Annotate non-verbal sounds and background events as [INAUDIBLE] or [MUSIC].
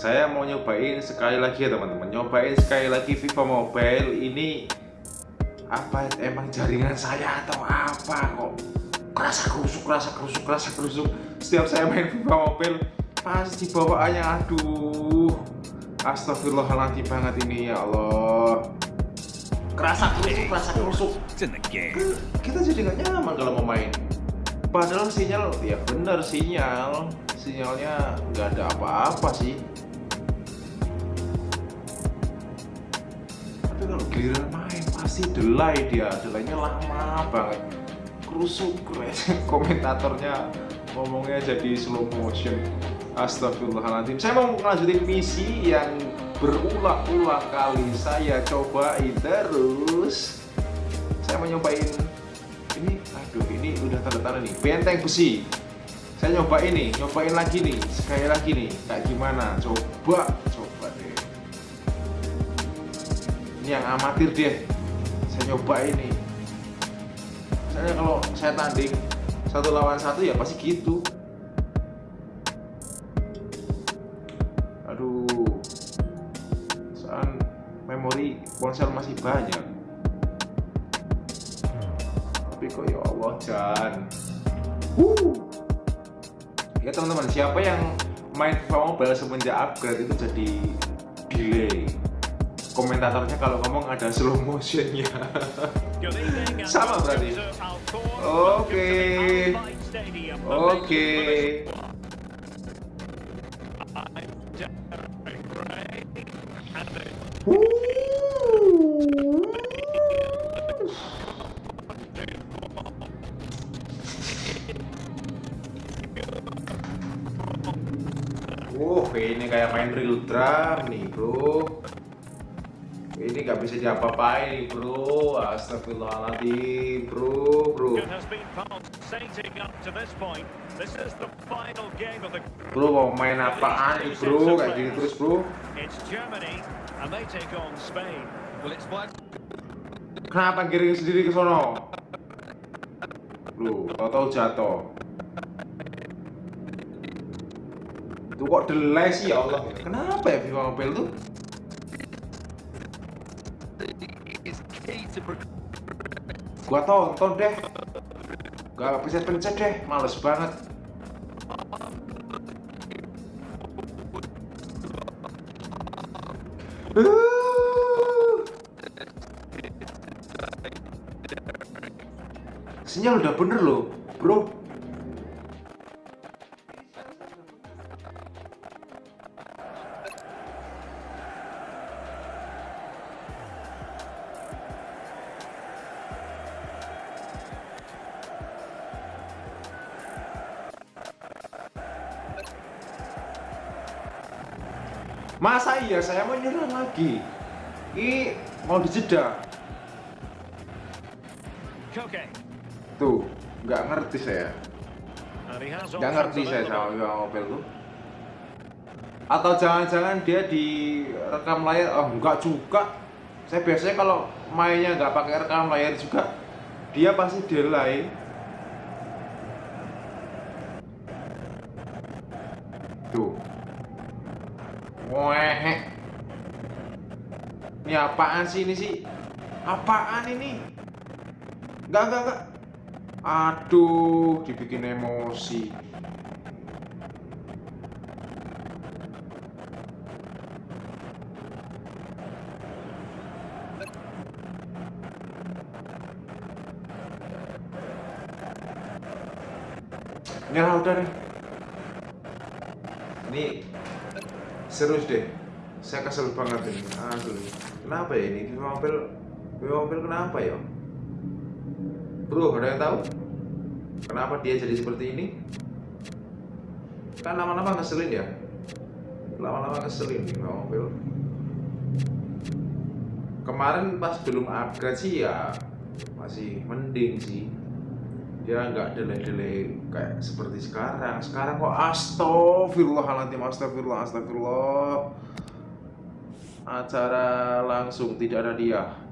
saya mau nyobain sekali lagi ya teman-teman. Nyobain sekali lagi Viva Mobile ini apa emang jaringan saya atau apa kok? Kerasa kerusuk kerasa kerusuk kerasa kerusuk. Setiap saya main Viva Mobile pasti bawaannya aduh. Astagfirullahaladzim banget ini ya Allah. Kerasa kerusuk kerasa kerusuk. Kita jadi nggak nyaman kalau mau main. Padahal sinyal ya bener sinyal. Sinyalnya nggak ada apa-apa sih tapi kalau giliran main pasti delay dia. Delaynya lama banget. Kerusuk [LAUGHS] komentatornya ngomongnya jadi slow motion. Astagfirullahaladzim. Saya mau melanjutin misi yang berulang-ulang kali. Saya cobain terus. Saya mau nyobain ini. Aduh ini udah tanda-tanda nih. Benteng besi. Saya nyobain nih. Nyobain lagi nih. Sekali lagi nih. Kayak gimana? Coba ini yang amatir deh saya nyobain nih misalnya kalau saya tanding satu lawan satu ya pasti gitu. Aduh. Soal memori ponsel masih banyak. Tapi kok ya Allah Jan. Uh ya teman-teman siapa yang main Mobile semenjak upgrade itu jadi komentatornya kalau ngomong ada slow motionnya. [LAUGHS] Sama berarti. Oke. Oke. Uh, ini kayak main real drum nih bro Ini gak bisa diapa-apain bro. Astagfirullahaladzim bro bro. Bro mau main apaan nih bro? kayak gini terus bro. Kenapa giring sendiri ke sono? Bro, tau-tau jatuh. Itu kok delay sih ya Allah. Kenapa ya FIFA Mobile tuh? Gua tonton deh. Gak bisa pencet deh, males banget. Sinyal udah bener loh, bro. Masa iya saya mau nyerang lagi? Ini mau dijeda. Tuh, nggak ngerti saya. Nggak ngerti saya sama Viva Mobile tuh. Atau jangan-jangan dia di rekam layar? Oh, enggak juga. Saya biasanya kalau mainnya nggak pakai rekam layar juga, dia pasti delay. Tuh, Weh. Ini apaan sih ini sih? Apaan ini? Enggak, enggak, enggak. Aduh, dibikin emosi. Nyerah udah deh. Ini serius deh. Saya kesel banget ini asli. Kenapa ya ini? Viva Mobile Viva Mobile kenapa ya? Bro ada yang tahu? Kenapa dia jadi seperti ini? Kan lama-lama ngeselin ya? Lama-lama ngeselin Viva Mobile kemarin pas belum upgrade sih ya masih mending sih dia nggak delay-delay kayak seperti sekarang. Sekarang kok astagfirullahaladzim astagfirullah astagfirullah. Acara langsung tidak ada dia